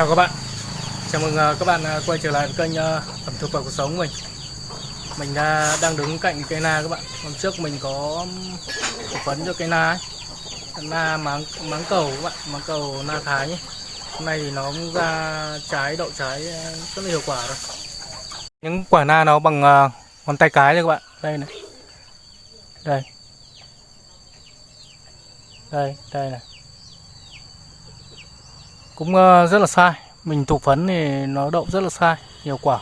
Chào các bạn. Chào mừng ờ, các bạn ờ, quay trở lại với kênh ờ, ẩm thực và cuộc sống của mình. Mình đang đứng cạnh cây na các bạn. Hôm trước mình có phỏng vấn cho cây na ấy. Na máng, máng cầu các bạn Máng cầu na thái nhé. Hôm nay thì nó cũng ra trái đậu trái rất là hiệu quả rồi. Những quả na nó bằng ngón tay cái đây các bạn. Đây này. Đây. Đây, đây này cũng ờ, rất là sai. Mình thụ phấn thì nó đậu rất là sai nhiều quả.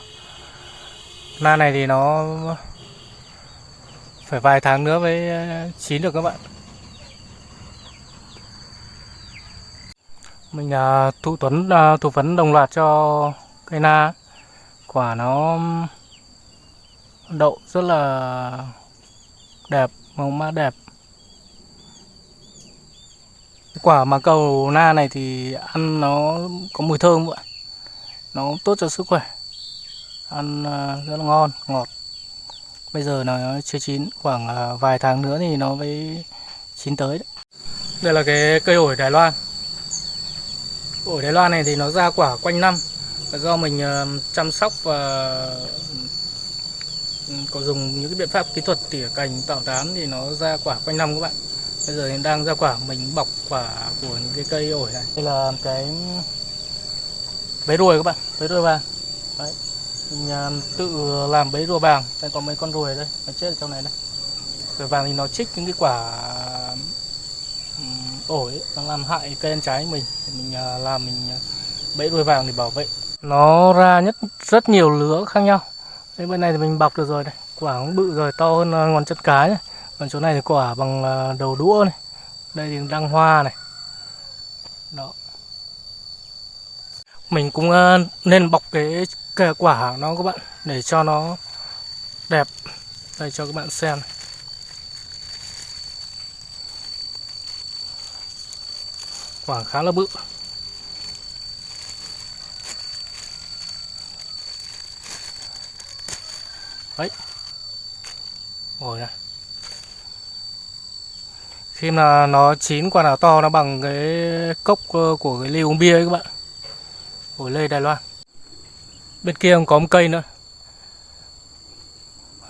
Na này thì nó phải vài tháng nữa mới ờ, chín được các bạn. Mình ờ, thụ tuấn thụ phấn đồng loạt cho cây na. Quả nó đậu rất là đẹp màu mã đẹp quả mà cầu na này thì ăn nó có mùi thơm ạ? Nó tốt cho sức khỏe. Ăn à, rất là ngon, ngọt. Bây giờ nó chưa chín, khoảng à, vài tháng nữa thì nó mới chín tới đấy. đây là cái cây ổi Đài Loan. Ổi Đài Loan này thì nó ra quả quanh năm. Do mình à, chăm sóc và ừ, có dùng những cái biện pháp kỹ thuật tỉa cành, tạo tán thì nó ra quả quanh năm các bạn bây giờ em đang ra quả mình bọc quả của những cái cây ổi này. Đây là cái bế ruồi các bạn bế ruồi vàng. Đấy mình à, tự làm bế rùa vàng. Đây có mấy con ruồi đây nó chết ở trong này đây. Ruồi vàng thì nó chích những cái quả ổi ấy, nó làm hại cây ăn trái của mình mình à, làm mình à, bẫy ruồi vàng để bảo vệ. Nó ra nhất rất nhiều lứa khác nhau. Đây bên này thì mình bọc được rồi đây. Quả cũng bự rồi to hơn ngón chân cái này còn chỗ này thì quả bằng à, đầu đũa này. Đây thì đang hoa này. Đó. Mình cũng à, nên bọc cái, cái quả nó các bạn để cho nó đẹp. Đây cho các bạn xem. Này. quả khá là bự. Đấy. Ngồi này khi mà nó chín quả nào to nó bằng cái cốc ờ, của cái ly uống bia ấy các bạn. Ổi lê Đài Loan. Bên kia còn có một cây nữa.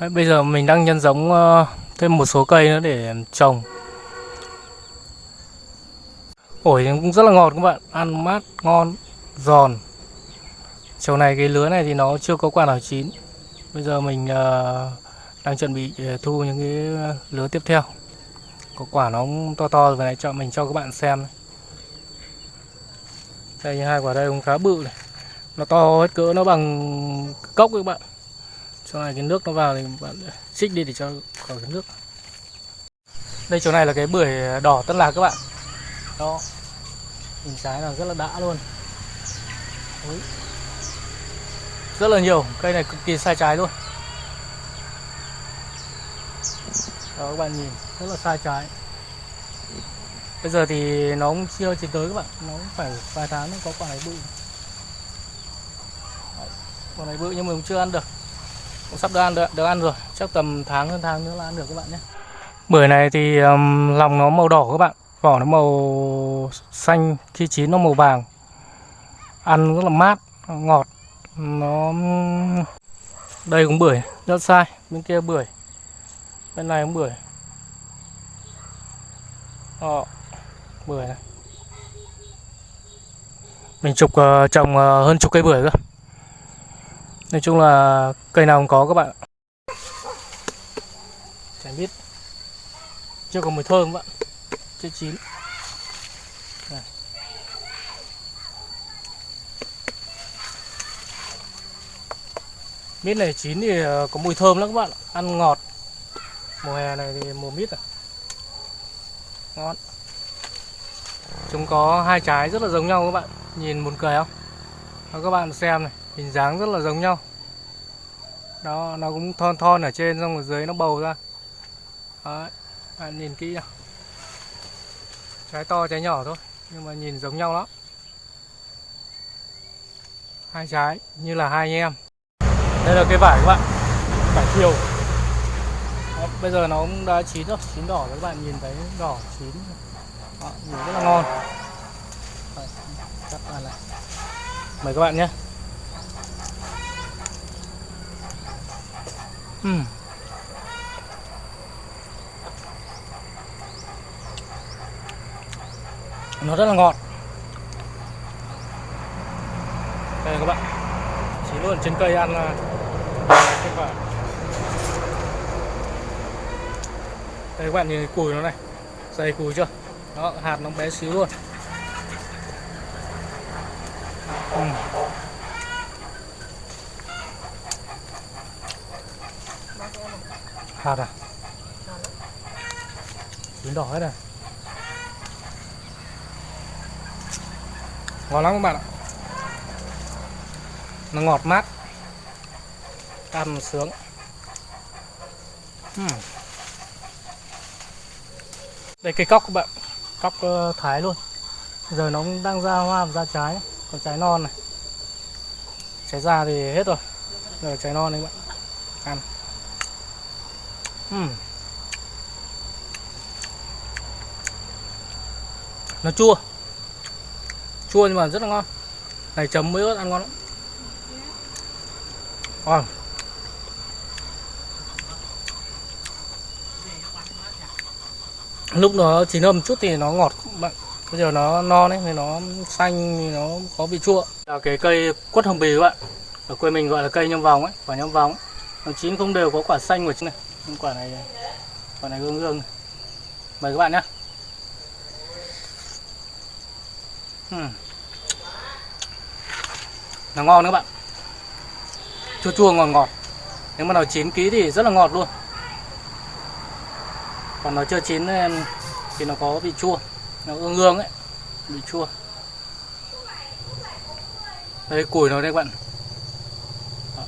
Đấy, bây giờ mình đang nhân giống ờ, thêm một số cây nữa để trồng. Ổi cũng rất là ngọt các bạn. Ăn mát ngon giòn. Chiều này cái lứa này thì nó chưa có quả nào chín. Bây giờ mình ờ, đang chuẩn bị thu những cái lứa tiếp theo có quả nó cũng to to rồi, này, cho mình cho các bạn xem đây như hai quả đây cũng khá bự này. Nó to hết cỡ, nó bằng cốc các bạn. Chỗ này cái nước nó vào thì bạn xích đi để cho khỏi cái nước. Đây, chỗ này là cái bưởi đỏ tân lạc các bạn. Đó. Hình trái là rất là đã luôn. Đấy. rất là nhiều. Cây này cực kỳ sai trái luôn. Đó các bạn nhìn rất là sai trái. Bây giờ thì nó cũng chưa chỉ tới các bạn. Nó cũng phải vài tháng mới có quả này bự. Quả này bự nhưng mà cũng chưa ăn được. Cũng sắp được ăn được, được ăn rồi. Chắc tầm tháng hơn tháng nữa là ăn được các bạn nhé. Bưởi này thì um, lòng nó màu đỏ các bạn. Vỏ nó màu xanh khi chín nó màu vàng. Ăn rất là mát ngọt. Nó đây cũng bưởi rất sai. Bên kia bưởi bên này cũng bưởi. Đó, bưởi này. Mình chục uh, ờ, trồng uh, hơn chục cây bưởi cơ. Nói chung là cây nào cũng có các bạn chả biết. Chưa có mùi thơm các bạn chưa chín. Này. mít này chín thì có mùi thơm lắm các bạn ăn ngọt mùa hè này thì mùa mít à? Ngon. Chúng có hai trái rất là giống nhau các bạn. Nhìn buồn cười không? Đó, các bạn xem này hình dáng rất là giống nhau. Đó nó cũng thon thon ở trên xong ở dưới nó bầu ra. Đấy, bạn nhìn kỹ nào trái to trái nhỏ thôi nhưng mà nhìn giống nhau lắm. Hai trái như là hai anh em. Đây là cái vải các bạn vải thiều bây giờ nó cũng đã chín rồi chín đỏ rồi các bạn nhìn thấy đỏ chín Đó, nhìn rất là ngon. Đấy, cắt ra này. Mời các bạn nhé. Uhm. nó rất là ngọt. Đây các bạn. Chỉ luôn trên cây ăn là kết quả. Đây, các bạn nhìn cái cùi nó này. Dày cùi chưa? Đó, hạt nó bé xíu luôn. Ừ. hạt à? Biến đỏ hết rồi ngon lắm các bạn ạ. Nó ngọt mát. Ăn sướng. Hmm đây cây cóc các bạn, cóc ờ, thái luôn. Giờ nó cũng đang ra hoa và ra trái. Còn trái non này. Trái già thì hết rồi. Giờ trái non đấy các bạn. Ăn. Uhm. nó chua. Chua nhưng mà rất là ngon. Này, chấm với ớt ăn ngon lắm. Ngon. Lúc nó chín âm chút thì nó ngọt bạn. Bây giờ nó non ấy thì nó xanh thì nó có vị chua. Là cái cây quất hồng bì các bạn. Ở quê mình gọi là cây nhâm vòng ấy, quả nhâm vòng ấy. nó chín không đều có quả xanh của chứ này. Nhưng quả này quả này gương gương này. mời các bạn nhé Ừm. Hmm. nó ngon các bạn. Chua chua ngọt ngọt. Nếu mà nó chín ký thì rất là ngọt luôn còn nó chưa chín thì nó có vị chua. Nó ương ương ấy, vị chua. Đây, củi nó đây các bạn. Đó.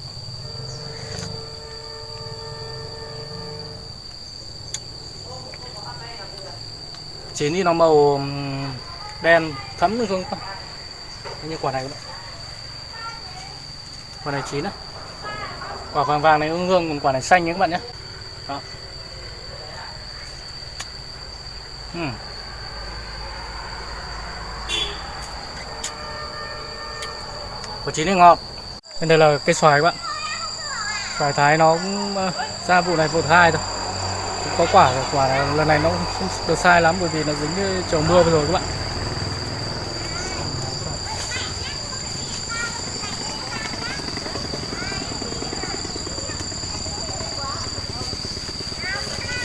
chín thì nó màu đen, thấm lên không như quả này các bạn quả này chín á. Quả vàng vàng này ương hương còn quả này xanh nhé các bạn nhé. Đó. Ừm. quả chín thì ngọt bên đây là cây xoài các bạn. Xoài thái nó cũng ờ, ra vụ này vụ thứ hai thôi. Cũng có quả rồi quả này, lần này nó cũng không được sai lắm bởi vì nó dính trời mưa vừa rồi các bạn.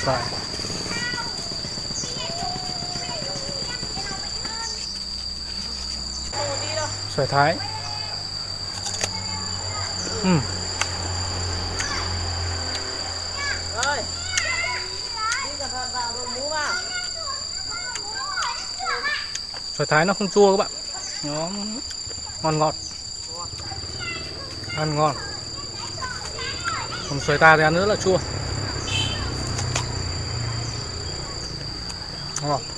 Xoài. Xoài thái. Ừ. Vào. xoài thái nó không chua các bạn. Nó ngon ngọt. Ăn ngon. Còn xoài ta thì ăn rất là chua. Ngon